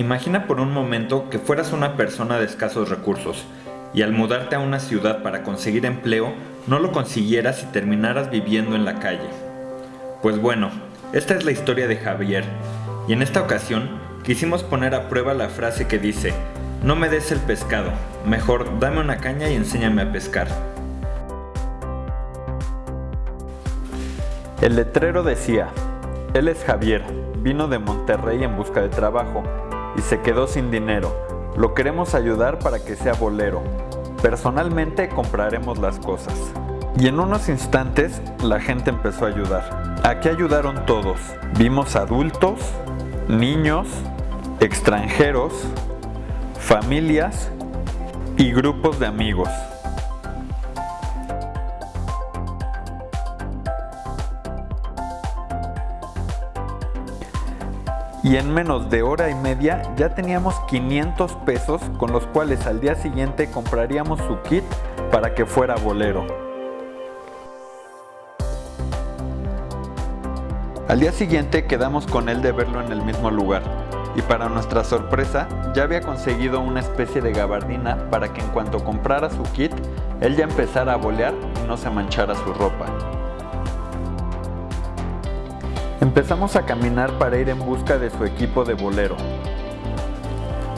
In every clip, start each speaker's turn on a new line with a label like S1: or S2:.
S1: Imagina por un momento que fueras una persona de escasos recursos y al mudarte a una ciudad para conseguir empleo no lo consiguieras y terminaras viviendo en la calle. Pues bueno, esta es la historia de Javier y en esta ocasión quisimos poner a prueba la frase que dice, no me des el pescado, mejor dame una caña y enséñame a pescar. El letrero decía, él es Javier, vino de Monterrey en busca de trabajo y se quedó sin dinero. Lo queremos ayudar para que sea bolero. Personalmente compraremos las cosas. Y en unos instantes la gente empezó a ayudar. Aquí ayudaron todos. Vimos adultos, niños, extranjeros, familias y grupos de amigos. Y en menos de hora y media ya teníamos 500 pesos con los cuales al día siguiente compraríamos su kit para que fuera bolero. Al día siguiente quedamos con él de verlo en el mismo lugar y para nuestra sorpresa ya había conseguido una especie de gabardina para que en cuanto comprara su kit él ya empezara a bolear y no se manchara su ropa. Empezamos a caminar para ir en busca de su equipo de bolero.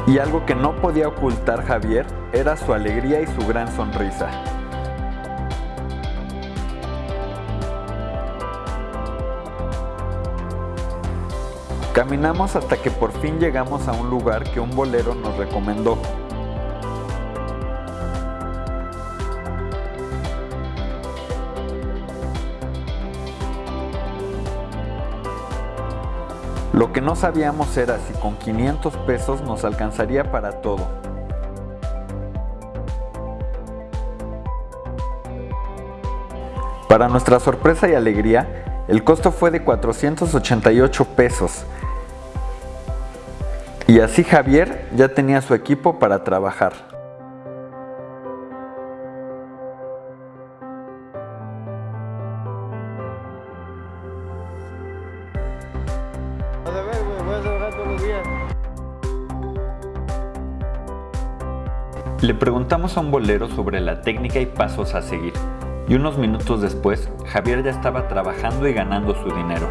S1: Y algo que no podía ocultar Javier era su alegría y su gran sonrisa. Caminamos hasta que por fin llegamos a un lugar que un bolero nos recomendó. Lo que no sabíamos era si con 500 pesos nos alcanzaría para todo. Para nuestra sorpresa y alegría, el costo fue de 488 pesos. Y así Javier ya tenía su equipo para trabajar. Le preguntamos a un bolero sobre la técnica y pasos a seguir, y unos minutos después, Javier ya estaba trabajando y ganando su dinero.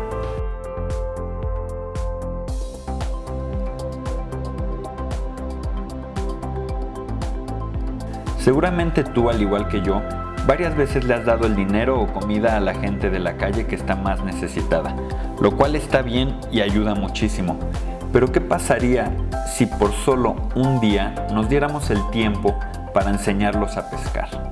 S1: Seguramente tú, al igual que yo, varias veces le has dado el dinero o comida a la gente de la calle que está más necesitada, lo cual está bien y ayuda muchísimo. Pero ¿qué pasaría si por solo un día nos diéramos el tiempo para enseñarlos a pescar?